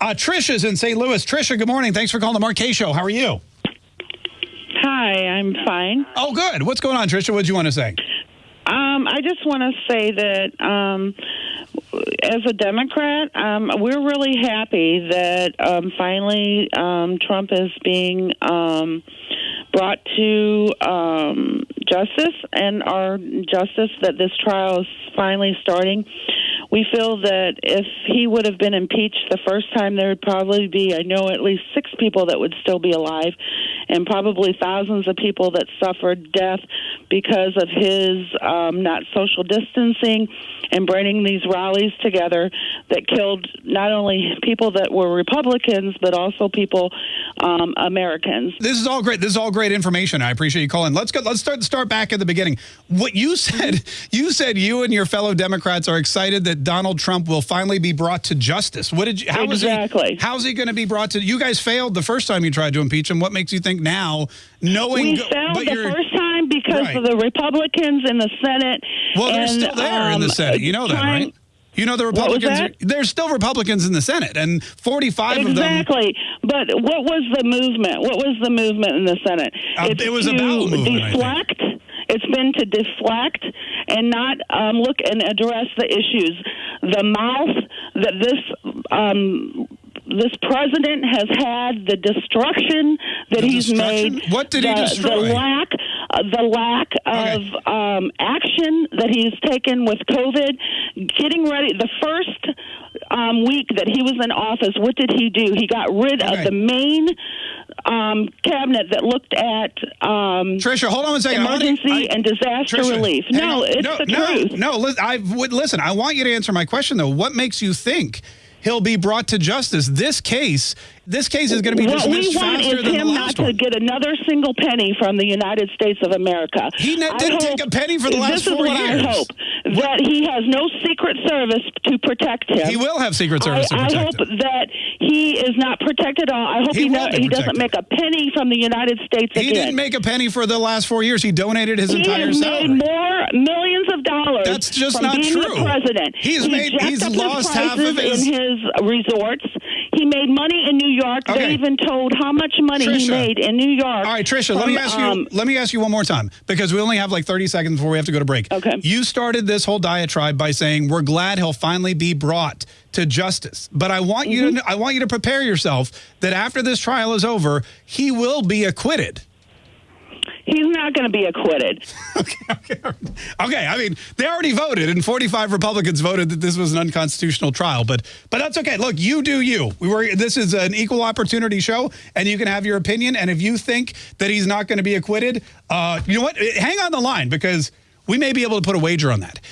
Uh, Trisha's in St. Louis. Trisha, good morning. Thanks for calling the Mark Show. How are you? Hi, I'm fine. Oh, good. What's going on, Trisha? What do you want to say? Um, I just want to say that um, as a Democrat, um, we're really happy that um, finally um, Trump is being um, brought to um, justice and our justice that this trial is finally starting. We feel that if he would have been impeached the first time, there would probably be, I know, at least six people that would still be alive, and probably thousands of people that suffered death because of his um, not social distancing and bringing these rallies together that killed not only people that were Republicans, but also people, um, Americans. This is all great. This is all great information. I appreciate you calling. Let's go. Let's start start back at the beginning. What you said, you said you and your fellow Democrats are excited that Donald Trump will finally be brought to justice. What did you? How exactly. He, how's he going to be brought to? You guys failed the first time you tried to impeach him. What makes you think now, knowing we failed the first time because right. of the Republicans in the Senate? Well, they're and, still there um, in the um, Senate. You know that, right? You know the Republicans. There's still Republicans in the Senate, and 45 exactly. of them. Exactly. But what was the movement? What was the movement in the Senate? Uh, it was about movement. Deflect. It's been to deflect and not um, look and address the issues. The mouth that this um, this president has had, the destruction that the he's destruction? made, what did the, he destroy? The lack, the lack okay. of um, action that he's taken with COVID, getting ready. The first um, week that he was in office, what did he do? He got rid okay. of the main um, cabinet that looked at um, Trisha. Hold on a second. Emergency I, and disaster Trisha, relief. No, it's no, the no, truth. No, no. I listen. I want you to answer my question though. What makes you think he'll be brought to justice. This case, this case is going to be what dismissed we want faster is than him not to get another single penny from the United States of America. He didn't hope, take a penny for the last four years. This is what I hope that he has no Secret Service to protect him. He will have Secret Service I, to protect I hope him. that he is not protected. All I hope he, he, he doesn't make a penny from the United States. He again. didn't make a penny for the last four years. He donated his he entire has salary. Made more millions of dollars. That's just not true. President. He's he made. He's lost half of his in his resorts. He made money in New York. Okay. They even told how much money Trisha. he made in New York. All right, Trisha, from, let me ask you. Um, let me ask you one more time because we only have like 30 seconds before we have to go to break. Okay. You started this whole diatribe by saying we're glad he'll finally be brought to justice, but I want mm -hmm. you to Mm-hmm. I want you to prepare yourself that after this trial is over, he will be acquitted. He's not going to be acquitted. okay, okay, okay. I mean, they already voted, and 45 Republicans voted that this was an unconstitutional trial. But but that's okay. Look, you do you. We were. This is an equal opportunity show, and you can have your opinion. And if you think that he's not going to be acquitted, uh, you know what? Hang on the line because we may be able to put a wager on that.